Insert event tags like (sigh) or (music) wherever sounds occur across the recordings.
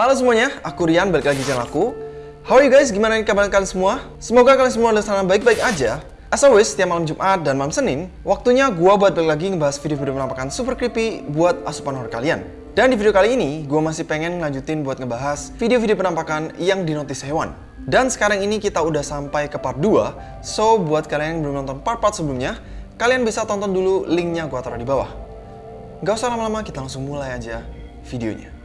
Halo semuanya, aku Rian, balik lagi channel aku. How are you guys? Gimana kabar kalian semua? Semoga kalian semua di sana baik-baik aja. As always, setiap malam Jumat dan malam Senin, waktunya gua buat balik lagi ngebahas video-video penampakan super creepy buat asupan horror kalian. Dan di video kali ini, gua masih pengen ngelanjutin buat ngebahas video-video penampakan yang dinotis hewan. Dan sekarang ini kita udah sampai ke part 2, so buat kalian yang belum nonton part-part sebelumnya, kalian bisa tonton dulu linknya gua taruh di bawah. Gak usah lama-lama, kita langsung mulai aja videonya.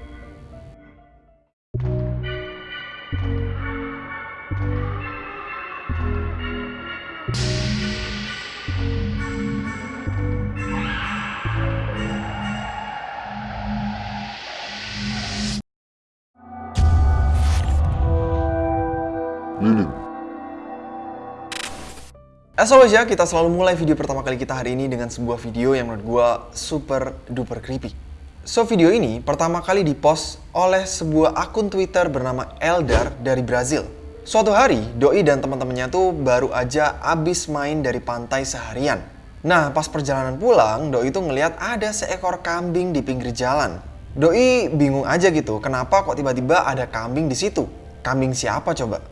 As always ya, kita selalu mulai video pertama kali kita hari ini dengan sebuah video yang menurut gua super duper creepy. So video ini pertama kali dipost oleh sebuah akun Twitter bernama Eldar dari Brazil. Suatu hari, Doi dan teman-temannya tuh baru aja abis main dari pantai seharian. Nah, pas perjalanan pulang, Doi tuh ngeliat ada seekor kambing di pinggir jalan. Doi bingung aja gitu, kenapa kok tiba-tiba ada kambing di situ? Kambing siapa coba?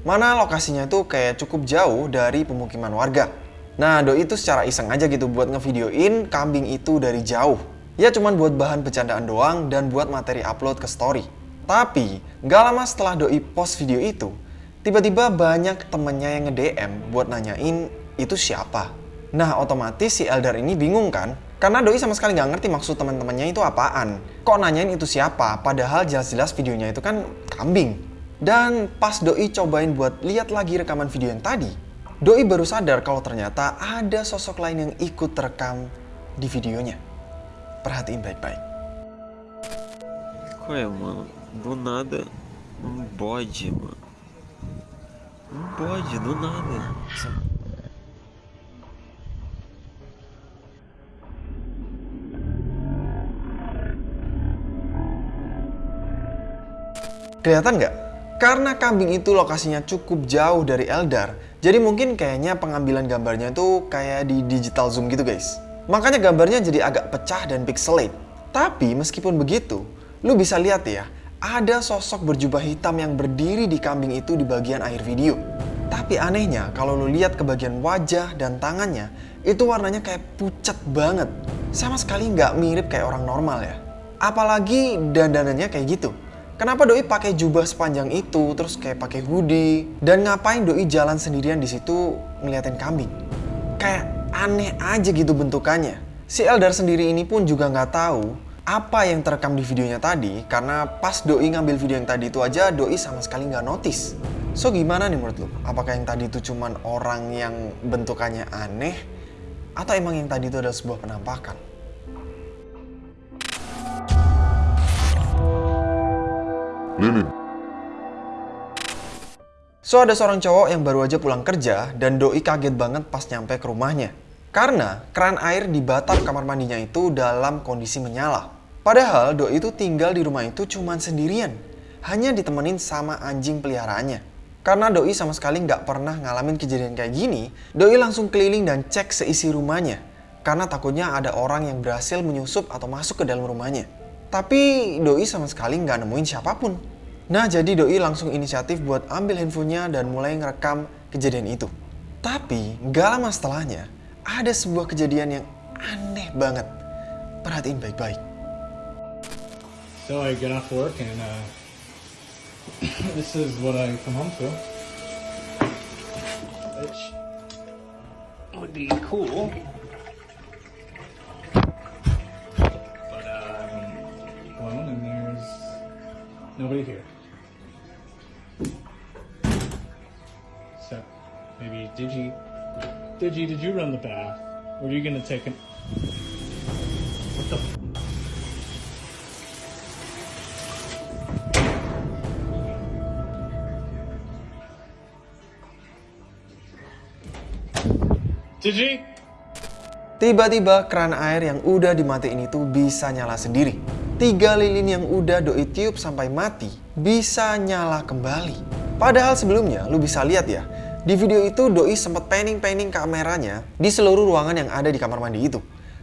Mana lokasinya tuh kayak cukup jauh dari pemukiman warga. Nah, Doi itu secara iseng aja gitu buat ngevideoin kambing itu dari jauh. Ya cuman buat bahan bercandaan doang dan buat materi upload ke story. Tapi, nggak lama setelah Doi post video itu, tiba-tiba banyak temennya yang nge-DM buat nanyain itu siapa. Nah, otomatis si Eldar ini bingung kan? Karena Doi sama sekali nggak ngerti maksud teman-temannya itu apaan. Kok nanyain itu siapa? Padahal jelas-jelas videonya itu kan kambing. Dan pas Doi cobain buat lihat lagi rekaman video yang tadi, Doi baru sadar kalau ternyata ada sosok lain yang ikut terekam di videonya. Perhatiin baik-baik. Qual é, mano? Do nada, um bode, mano. Um bode, do nada. Kelihatan nggak? Karena kambing itu lokasinya cukup jauh dari Eldar, jadi mungkin kayaknya pengambilan gambarnya itu kayak di digital zoom gitu guys. Makanya gambarnya jadi agak pecah dan pixelate. Tapi meskipun begitu, lu bisa lihat ya, ada sosok berjubah hitam yang berdiri di kambing itu di bagian akhir video. Tapi anehnya, kalau lu lihat ke bagian wajah dan tangannya, itu warnanya kayak pucat banget. Sama sekali nggak mirip kayak orang normal ya. Apalagi dandanannya kayak gitu. Kenapa Doi pakai jubah sepanjang itu, terus kayak pakai hoodie, dan ngapain Doi jalan sendirian di situ ngeliatin kambing? Kayak aneh aja gitu bentukannya. Si Eldar sendiri ini pun juga nggak tahu apa yang terekam di videonya tadi, karena pas Doi ngambil video yang tadi itu aja, Doi sama sekali nggak notice. So gimana nih menurut lo? Apakah yang tadi itu cuman orang yang bentukannya aneh, atau emang yang tadi itu adalah sebuah penampakan? Lilin. So ada seorang cowok yang baru aja pulang kerja dan doi kaget banget pas nyampe ke rumahnya. Karena keran air di batap kamar mandinya itu dalam kondisi menyala. Padahal doi itu tinggal di rumah itu cuman sendirian. Hanya ditemenin sama anjing peliharaannya. Karena doi sama sekali nggak pernah ngalamin kejadian kayak gini, doi langsung keliling dan cek seisi rumahnya. Karena takutnya ada orang yang berhasil menyusup atau masuk ke dalam rumahnya. Tapi doi sama sekali nggak nemuin siapa pun. Nah jadi doi langsung inisiatif buat ambil handphonenya dan mulai ngerekam kejadian itu. Tapi nggak lama setelahnya ada sebuah kejadian yang aneh banget. Perhatiin baik-baik. So I get off work and uh, (coughs) this is what I come home to. Which would be cool. But uh, I'm alone and there's nobody here. Digi, did you run the bath? Or are you gonna take an? What the? Digi? Tiba-tiba keran air yang udah dimatiin itu bisa nyala sendiri. Tiga lilin yang udah doi tiup sampai mati bisa nyala kembali. Padahal sebelumnya lu bisa lihat ya, di video itu doi sempat panning-panning kameranya di seluruh ruangan yang ada di kamar mandi itu.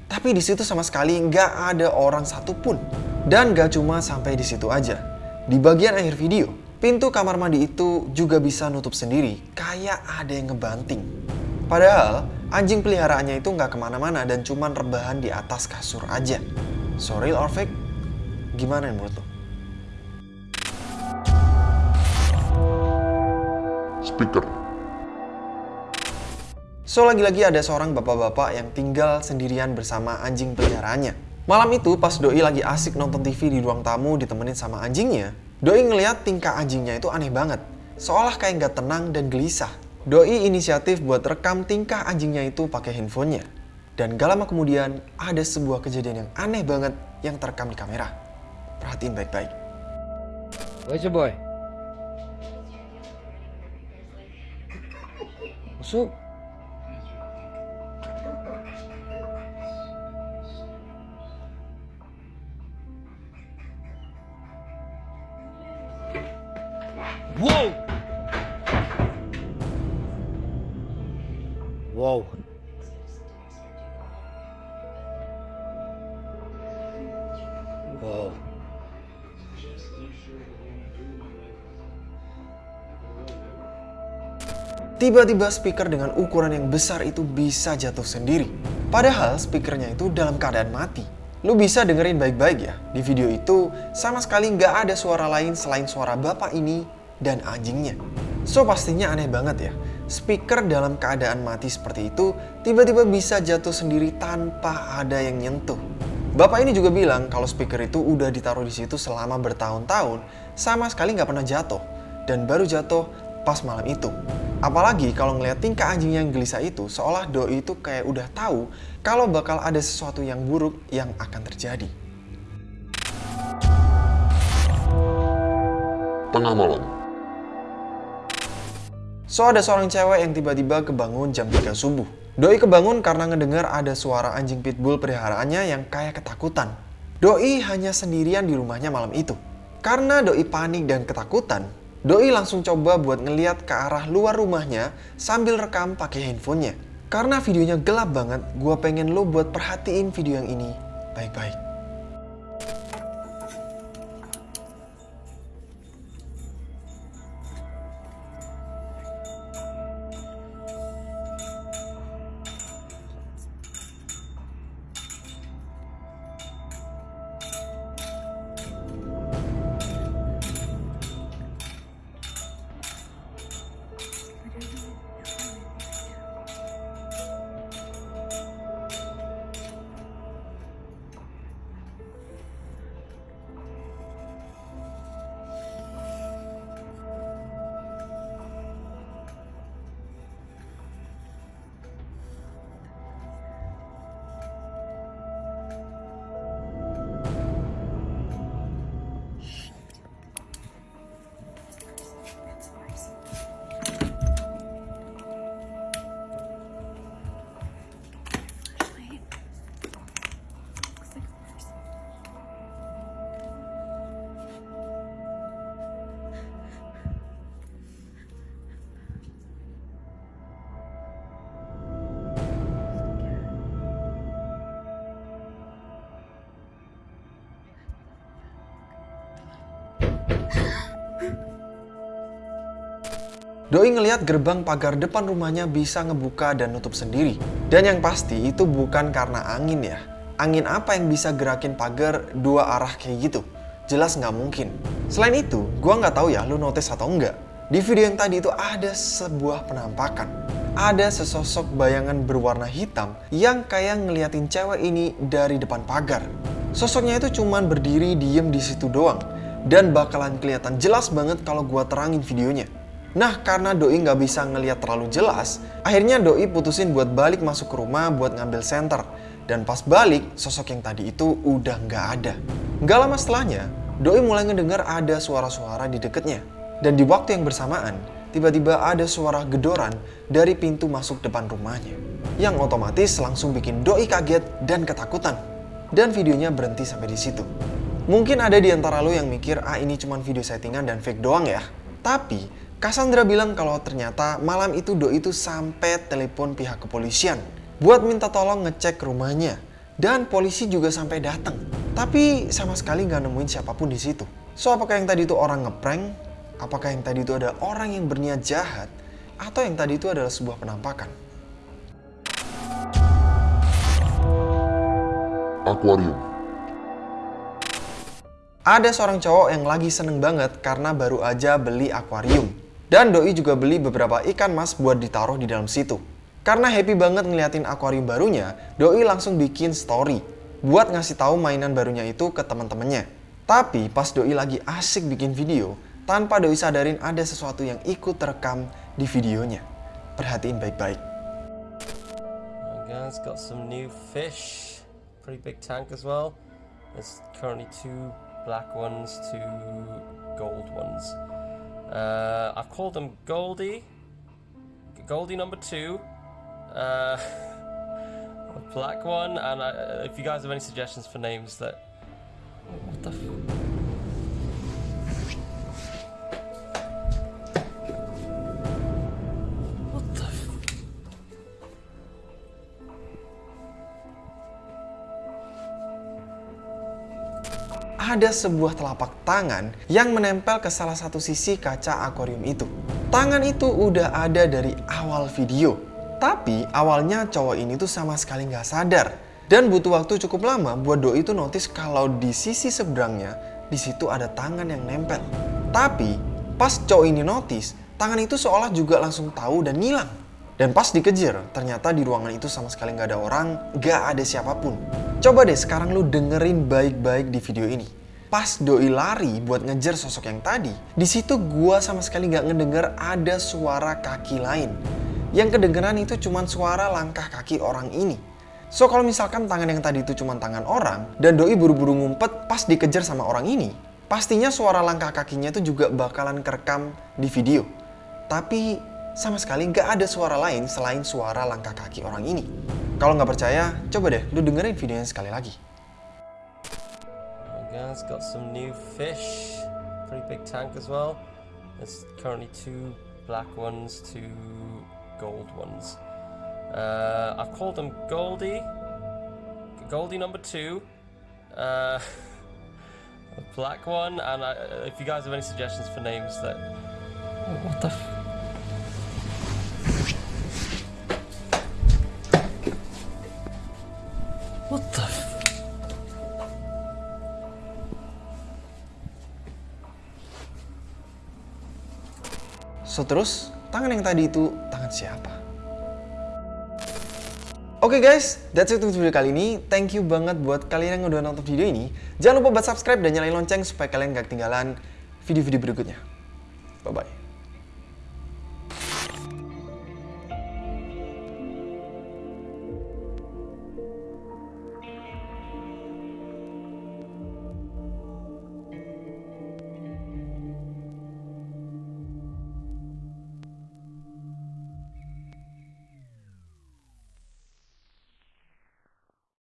Tapi di situ sama sekali nggak ada orang satupun. Dan gak cuma sampai di situ aja. Di bagian akhir video, pintu kamar mandi itu juga bisa nutup sendiri, kayak ada yang ngebanting. Padahal, anjing peliharaannya itu nggak ke mana-mana dan cuman rebahan di atas kasur aja. So real or fake? Gimana menurut lo? Speaker. So lagi-lagi ada seorang bapak-bapak yang tinggal sendirian bersama anjing peliharaannya. Malam itu pas Doi lagi asik nonton TV di ruang tamu ditemenin sama anjingnya, Doi ngeliat tingkah anjingnya itu aneh banget. Seolah kayak nggak tenang dan gelisah. Doi inisiatif buat rekam tingkah anjingnya itu pakai handphonenya. Dan gak lama kemudian ada sebuah kejadian yang aneh banget yang terekam di kamera. Perhatiin baik-baik. Where's your boy? Masuk. Wow. Wow. Wow. Tiba-tiba speaker dengan ukuran yang besar itu bisa jatuh sendiri. Padahal speakernya itu dalam keadaan mati. Lu bisa dengerin baik-baik ya. Di video itu sama sekali nggak ada suara lain selain suara bapak ini dan anjingnya. So pastinya aneh banget ya. Speaker dalam keadaan mati seperti itu tiba-tiba bisa jatuh sendiri tanpa ada yang nyentuh. Bapak ini juga bilang kalau speaker itu udah ditaruh di situ selama bertahun-tahun sama sekali nggak pernah jatuh dan baru jatuh pas malam itu. Apalagi kalau ngeliat tingkah anjing yang gelisah itu, seolah doi itu kayak udah tahu kalau bakal ada sesuatu yang buruk yang akan terjadi. Tengah malam. So ada seorang cewek yang tiba-tiba kebangun jam 3 subuh. Doi kebangun karena ngedengar ada suara anjing pitbull peliharaannya yang kayak ketakutan. Doi hanya sendirian di rumahnya malam itu. Karena Doi panik dan ketakutan, Doi langsung coba buat ngeliat ke arah luar rumahnya sambil rekam pakai handphonenya. Karena videonya gelap banget, gue pengen lo buat perhatiin video yang ini baik-baik. Doi ngelihat gerbang pagar depan rumahnya bisa ngebuka dan nutup sendiri. Dan yang pasti itu bukan karena angin ya. Angin apa yang bisa gerakin pagar dua arah kayak gitu? Jelas nggak mungkin. Selain itu, gua nggak tahu ya lu notice atau enggak. Di video yang tadi itu ada sebuah penampakan. Ada sesosok bayangan berwarna hitam yang kayak ngeliatin cewek ini dari depan pagar. Sosoknya itu cuman berdiri diem di situ doang. Dan bakalan kelihatan jelas banget kalau gua terangin videonya. Nah, karena Doi nggak bisa ngeliat terlalu jelas, akhirnya Doi putusin buat balik masuk ke rumah buat ngambil senter. Dan pas balik, sosok yang tadi itu udah nggak ada. Nggak lama setelahnya, Doi mulai ngedengar ada suara-suara di deketnya. Dan di waktu yang bersamaan, tiba-tiba ada suara gedoran dari pintu masuk depan rumahnya. Yang otomatis langsung bikin Doi kaget dan ketakutan. Dan videonya berhenti sampai di situ. Mungkin ada di antara lo yang mikir, ah ini cuma video settingan dan fake doang ya. Tapi, Cassandra bilang kalau ternyata malam itu Doi itu sampai telepon pihak kepolisian buat minta tolong ngecek rumahnya. Dan polisi juga sampai datang. Tapi sama sekali nggak nemuin siapa pun di situ. So, apakah yang tadi itu orang ngeprank? Apakah yang tadi itu ada orang yang berniat jahat? Atau yang tadi itu adalah sebuah penampakan? Aquarium. Ada seorang cowok yang lagi seneng banget karena baru aja beli akuarium. Dan Doi juga beli beberapa ikan mas buat ditaruh di dalam situ. Karena happy banget ngeliatin akuarium barunya, Doi langsung bikin story buat ngasih tahu mainan barunya itu ke teman-temannya. Tapi pas Doi lagi asik bikin video, tanpa Doi sadarin ada sesuatu yang ikut terekam di videonya. Perhatiin baik-baik. Guys, got some new fish. Pretty big tank as well. There's currently two black ones, two gold ones. Uh, I've called them Goldie, Goldie number two, uh, (laughs) a black one, and I, if you guys have any suggestions for names that. What the? Ada sebuah telapak tangan yang menempel ke salah satu sisi kaca akuarium itu. Tangan itu udah ada dari awal video. Tapi awalnya cowok ini tuh sama sekali nggak sadar. Dan butuh waktu cukup lama buat Doi itu notice kalau di sisi seberangnya di situ ada tangan yang nempel. Tapi pas cowok ini notice, tangan itu seolah juga langsung tahu dan ngilang. Dan pas dikejar, ternyata di ruangan itu sama sekali nggak ada orang, nggak ada siapa pun. Coba deh sekarang lu dengerin baik-baik di video ini. Pas doi lari buat ngejar sosok yang tadi, di situ gua sama sekali nggak ngedenger ada suara kaki lain. Yang kedengeran itu cuma suara langkah kaki orang ini. So kalau misalkan tangan yang tadi itu cuma tangan orang dan doi buru-buru ngumpet pas dikejar sama orang ini, pastinya suara langkah kakinya itu juga bakalan kerekam di video. Tapi sama sekali nggak ada suara lain selain suara langkah kaki orang ini. Kalau nggak percaya, coba deh lu dengerin videonya sekali lagi. Alright guys, got some new fish. Pretty big tank as well. There's currently two black ones, two gold ones. Uh, I've called them Goldie, Goldie number two, uh, (laughs) black one, and I, if you guys have any suggestions for names that. What the? So terus, tangan yang tadi itu tangan siapa? Oke guys, that's it untuk video kali ini. Thank you banget buat kalian yang udah nonton video ini. Jangan lupa buat subscribe dan nyalain lonceng supaya kalian gak ketinggalan video-video berikutnya. Bye-bye.